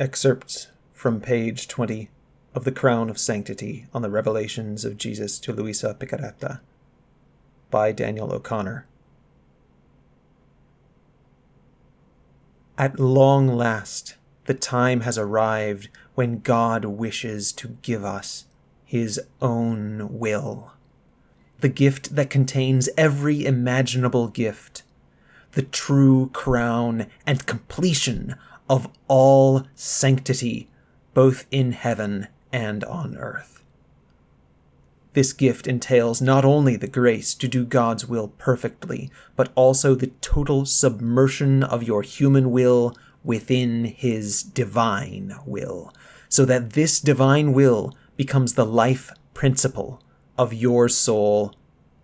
Excerpts from page 20 of The Crown of Sanctity on the Revelations of Jesus to Luisa Piccarreta by Daniel O'Connor. At long last, the time has arrived when God wishes to give us his own will. The gift that contains every imaginable gift, the true crown and completion of all sanctity, both in heaven and on earth. This gift entails not only the grace to do God's will perfectly, but also the total submersion of your human will within His divine will, so that this divine will becomes the life principle of your soul,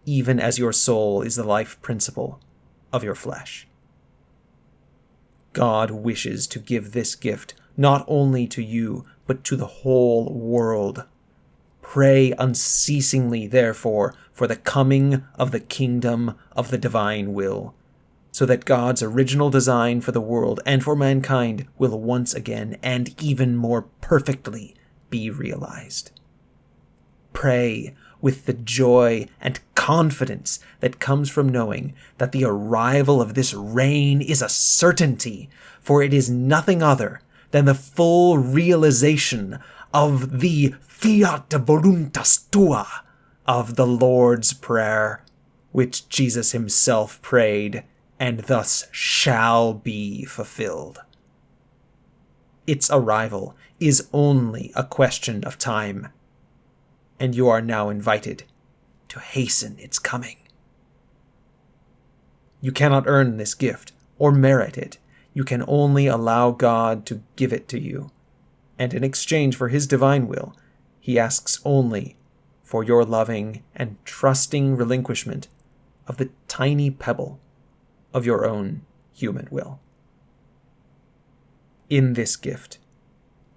even as your soul is the life principle of your flesh. God wishes to give this gift not only to you, but to the whole world. Pray unceasingly, therefore, for the coming of the kingdom of the divine will, so that God's original design for the world and for mankind will once again and even more perfectly be realized. Pray with the joy and confidence that comes from knowing that the arrival of this reign is a certainty, for it is nothing other than the full realization of the fiat voluntas tua of the Lord's Prayer, which Jesus himself prayed and thus shall be fulfilled. Its arrival is only a question of time and you are now invited to hasten its coming. You cannot earn this gift or merit it. You can only allow God to give it to you. And in exchange for His divine will, He asks only for your loving and trusting relinquishment of the tiny pebble of your own human will. In this gift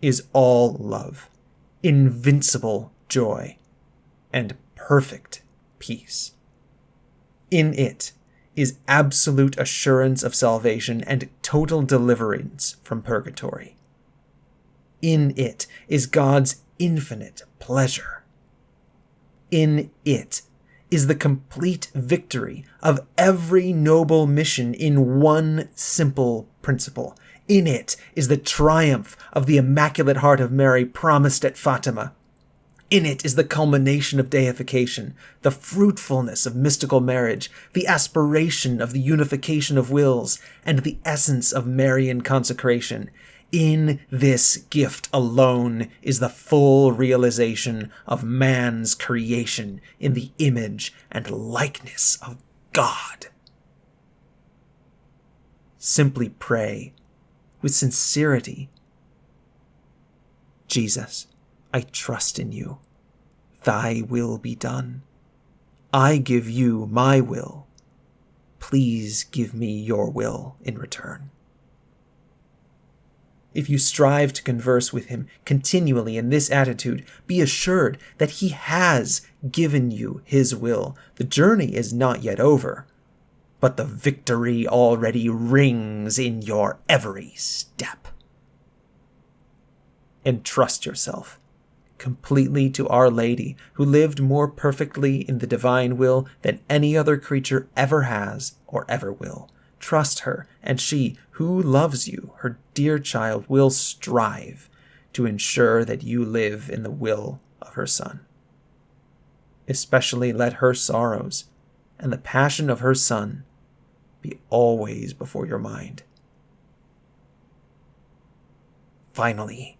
is all love, invincible joy, and perfect peace. In it is absolute assurance of salvation and total deliverance from purgatory. In it is God's infinite pleasure. In it is the complete victory of every noble mission in one simple principle. In it is the triumph of the Immaculate Heart of Mary promised at Fatima. In it is the culmination of deification, the fruitfulness of mystical marriage, the aspiration of the unification of wills, and the essence of Marian consecration. In this gift alone is the full realization of man's creation in the image and likeness of God. Simply pray with sincerity. Jesus, I trust in you. Thy will be done. I give you my will. Please give me your will in return. If you strive to converse with him continually in this attitude, be assured that he has given you his will. The journey is not yet over, but the victory already rings in your every step. Entrust yourself completely to Our Lady, who lived more perfectly in the divine will than any other creature ever has or ever will. Trust her, and she, who loves you, her dear child, will strive to ensure that you live in the will of her Son. Especially let her sorrows and the passion of her Son be always before your mind. Finally,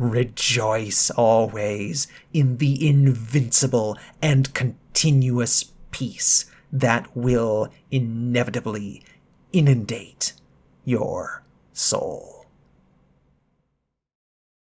Rejoice always in the invincible and continuous peace that will inevitably inundate your soul.